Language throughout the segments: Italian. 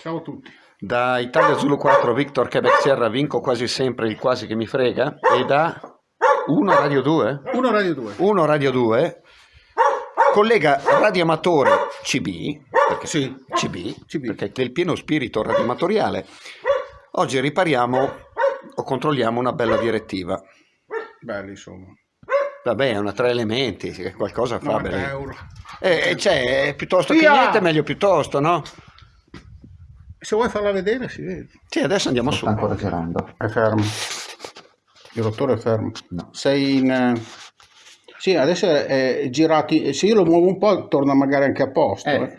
Ciao a tutti. Da Italia Zulu 4 Victor Quebec Sierra vinco quasi sempre il quasi che mi frega e da 1 Radio 2 1 Radio 2. 1 Radio 2 collega radioamatore CB perché, Sì. CB, CB. perché è il pieno spirito radioamatoriale oggi ripariamo o controlliamo una bella direttiva Belli insomma. vabbè è una tre elementi qualcosa fa 90 bene euro. e, e c'è è piuttosto che Via! niente meglio piuttosto no? Se vuoi farla vedere si vede. sì adesso andiamo su Sta ancora girando? È fermo. Il rotore è fermo. No. Sei in... eh, Sì, adesso è girati. Se io lo muovo un po' torna magari anche a posto. Eh. eh.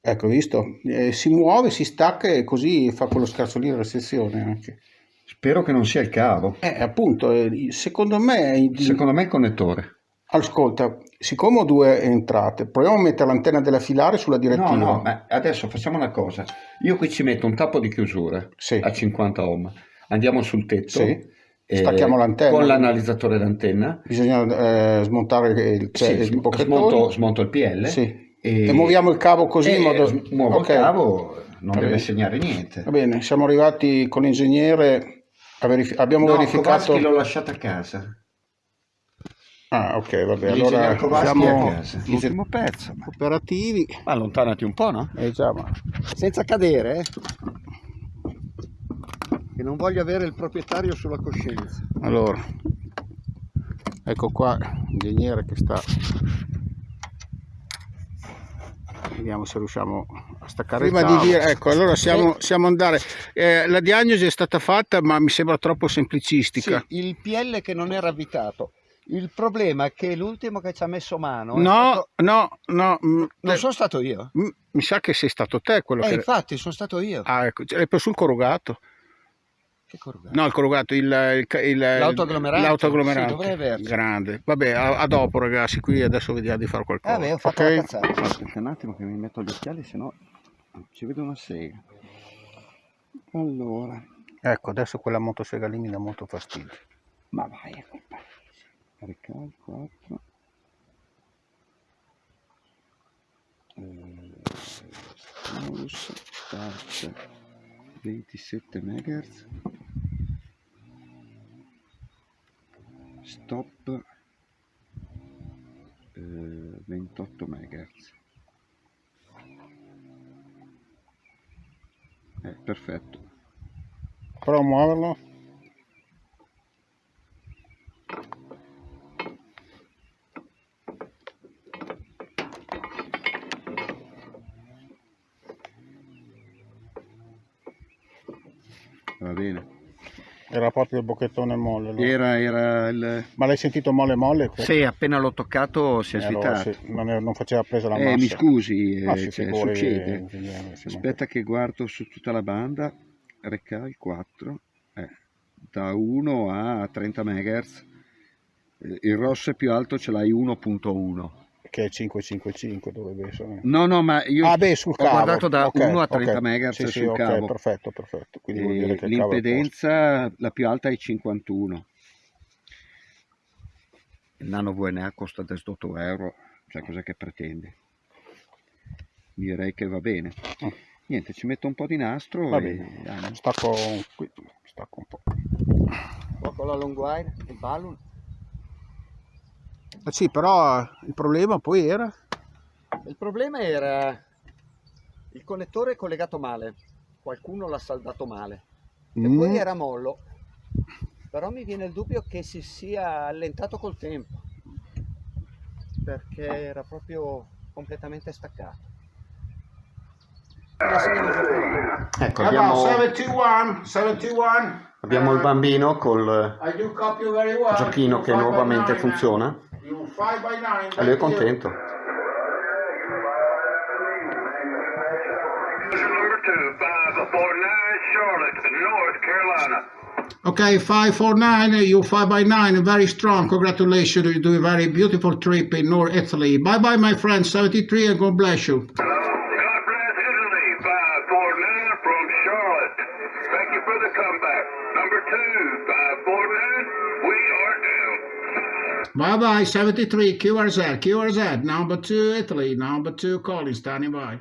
Ecco, visto? Eh, si muove, si stacca e così fa quello scherzo lì della sezione anche. spero che non sia il cavo Eh, appunto, eh, secondo me... secondo me è il connettore Ascolta, siccome ho due entrate, proviamo a mettere l'antenna della filare sulla direttiva. No, no, ma adesso facciamo una cosa. Io qui ci metto un tappo di chiusura Sì. a 50 ohm. Andiamo sul tetto. Sì. Stacchiamo l'antenna. Con l'analizzatore d'antenna. Bisogna eh, smontare il, Sì, cioè, il sm- bocchettone. smonto, smonto il PL. Sì. E, E muoviamo il cavo così in modo... Muovo Ok. il cavo, non Va deve bene. segnare niente. Va bene, siamo arrivati con l'ingegnere, a verifi- abbiamo No, verificato... Kowalski l'ho lasciato a casa. Ah, ok, vabbè, allora siamo a casa. L'ultimo pezzo. Ma... operativi. Allontanati un po', no? Eh già, ma... Senza cadere, eh? Che non voglio avere il proprietario sulla coscienza. Allora, ecco qua l'ingegnere che sta... Vediamo se riusciamo a staccare Prima il di dire- ecco, allora siamo, siamo andare. Eh, la diagnosi è stata fatta, ma mi sembra troppo semplicistica. Sì, il PL che non era avvitato. Il problema è che l'ultimo che ci ha messo mano No, stato- no, no, non eh, sono stato io. mi sa che sei stato te quello Eh, che... infatti, sono stato io. Ah, ecco, è sul corrugato. Che corrugato. No, il corrugato, il, il, il- L'autoagglomerante? l'autoagglomerante. Sì, dovrei averci. Grande. Vabbè, a, a dopo ragazzi, qui adesso vediamo di fare qualcosa. Vabbè, ho fatto ok? la cazzata. Aspetta un attimo che mi metto gli occhiali, sennò ci vedo una sega. Allora, Ecco, adesso quella motosega lì mi dà molto fastidio. ma vai Recal 4. Eh, mouse, start 27 MHz. Stop eh, 28 MHz. Eh, perfetto. Provo a muoverlo. Va bene. Era proprio il bocchettone molle. allora. Era, era il... Ma l'hai sentito molle molle? Sì, appena l'ho toccato si è Eh, allora, svitato. sì, non, è- non faceva presa la Eh, massa. mi scusi, Ma eh, cioè, figuri, succede. ma- Aspetta che guardo su tutta la banda. Recal 4. eh, da 1 a 30 MHz. Eh, Il rosso è più alto, ce l'hai 1.1. Che è 555 dovrebbe essere. No, no, ma io ah, beh, sul ho cavo. guardato da Ok, 1 a 30 ok. MHz Sì, sì, sul ok, cavo. perfetto, perfetto. L'impedenza, la più alta è 51. Il nano VNA costa 18 euro, cioè cos'è che pretende? Direi che va bene. Mm. Niente, ci metto un po' di nastro Va e bene. Stacco qui, stacco un po'. Un po' con la long wire, il balloon. Eh sì, però il problema poi era... Il problema era il connettore collegato male, qualcuno l'ha saldato male e Mm, poi era mollo, però mi viene il dubbio che si sia allentato col tempo perché era proprio completamente staccato. Ecco, abbiamo, 71, 71. abbiamo il bambino col well. giochino che nuovamente funziona You five by nine, e lui è thank you. contento. Number two, five four nine, Charlotte, North Okay, 549, you 5 by 9 very strong. Congratulations, you do a very beautiful trip in North Italy. Bye bye, my friend, 73, and God bless you. Bye bye, 73, QRZ, QRZ, number two, Italy, number two, calling, standing by.